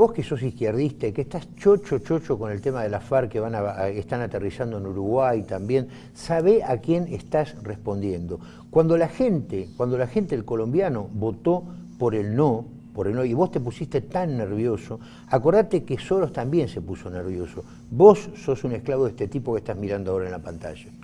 vos que sos izquierdista y que estás chocho, chocho con el tema de la FARC que van a, están aterrizando en Uruguay también, sabe a quién estás respondiendo. Cuando la gente, cuando la gente, el colombiano, votó por el no, por el no, y vos te pusiste tan nervioso, acordate que Soros también se puso nervioso. Vos sos un esclavo de este tipo que estás mirando ahora en la pantalla.